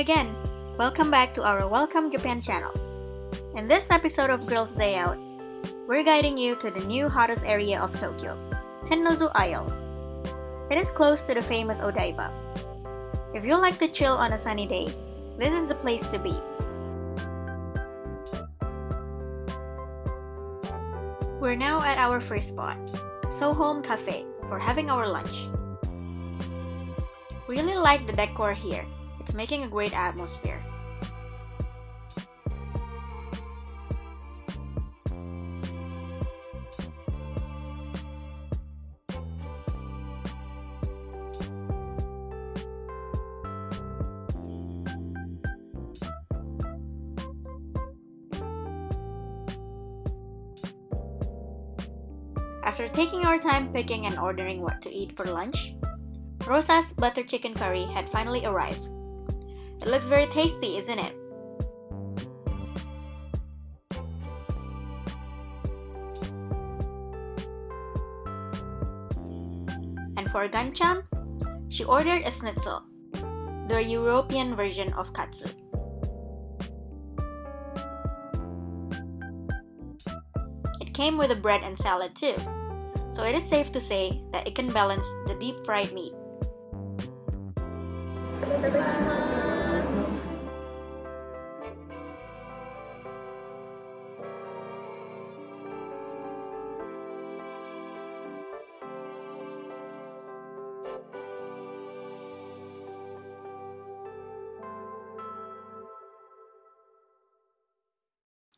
Welcome back to our Welcome Japan channel. In this episode of Girls Day Out, we're guiding you to the new hottest area of Tokyo, Tennozu Isle. It is close to the famous Odaiba. If you like to chill on a sunny day, this is the place to be. We're now at our first spot, Soholm Cafe, for having our lunch. Really like the decor here. It's making a great atmosphere. After taking our time picking and ordering what to eat for lunch, Rosa's butter chicken curry had finally arrived. It looks very tasty, isn't it? And for Ganchan, she ordered a schnitzel, the European version of katsu. It came with a bread and salad too, so it is safe to say that it can balance the deep fried meat.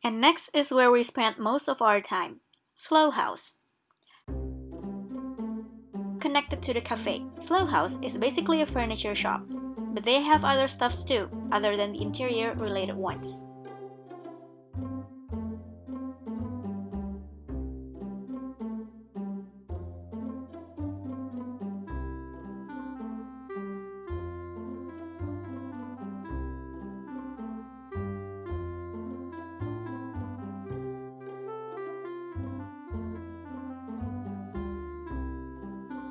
And next is where we spent most of our time, Slow House. Connected to the cafe, Slow House is basically a furniture shop, but they have other stuffs too, other than the interior related ones.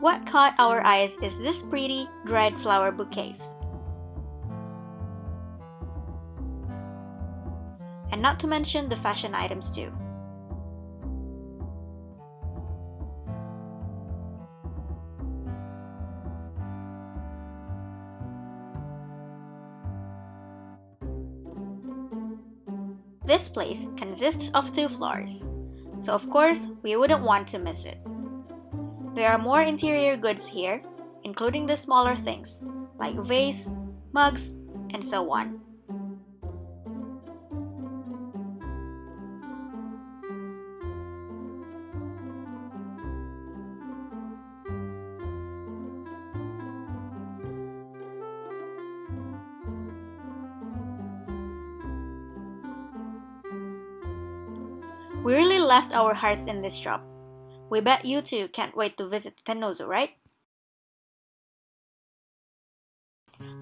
What caught our eyes is this pretty dried flower bouquets. And not to mention the fashion items too. This place consists of two floors, so of course we wouldn't want to miss it. There are more interior goods here, including the smaller things, like vase, mugs, and so on. We really left our hearts in this shop. We bet you two can't wait to visit Tennozu, right?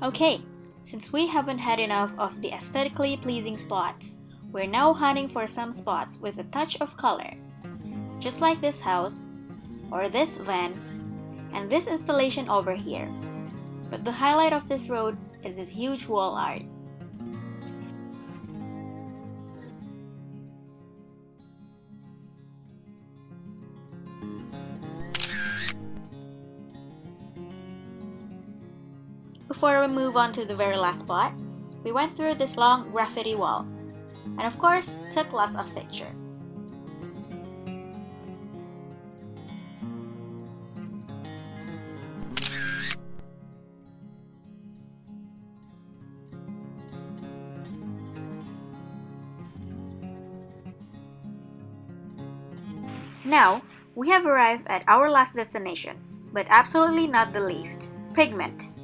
Okay, since we haven't had enough of the aesthetically pleasing spots, we're now hunting for some spots with a touch of color. Just like this house, or this van, and this installation over here. But the highlight of this road is this huge wall art. Before we move on to the very last spot, we went through this long graffiti wall, and of course, took lots of pictures. Now, we have arrived at our last destination, but absolutely not the least, Pigment.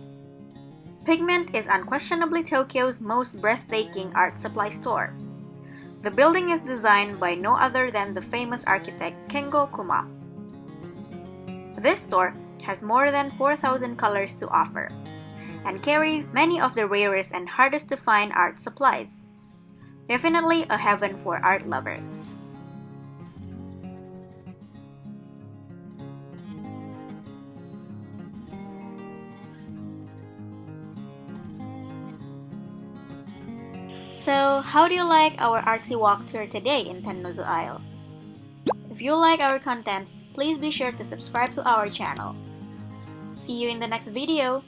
Pigment is unquestionably Tokyo's most breathtaking art supply store. The building is designed by no other than the famous architect Kengo Kuma. This store has more than 4,000 colors to offer and carries many of the rarest and hardest to find art supplies. Definitely a heaven for art lovers. So, how do you like our artsy walk tour today in Tennozu Isle? If you like our contents, please be sure to subscribe to our channel. See you in the next video.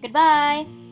Goodbye!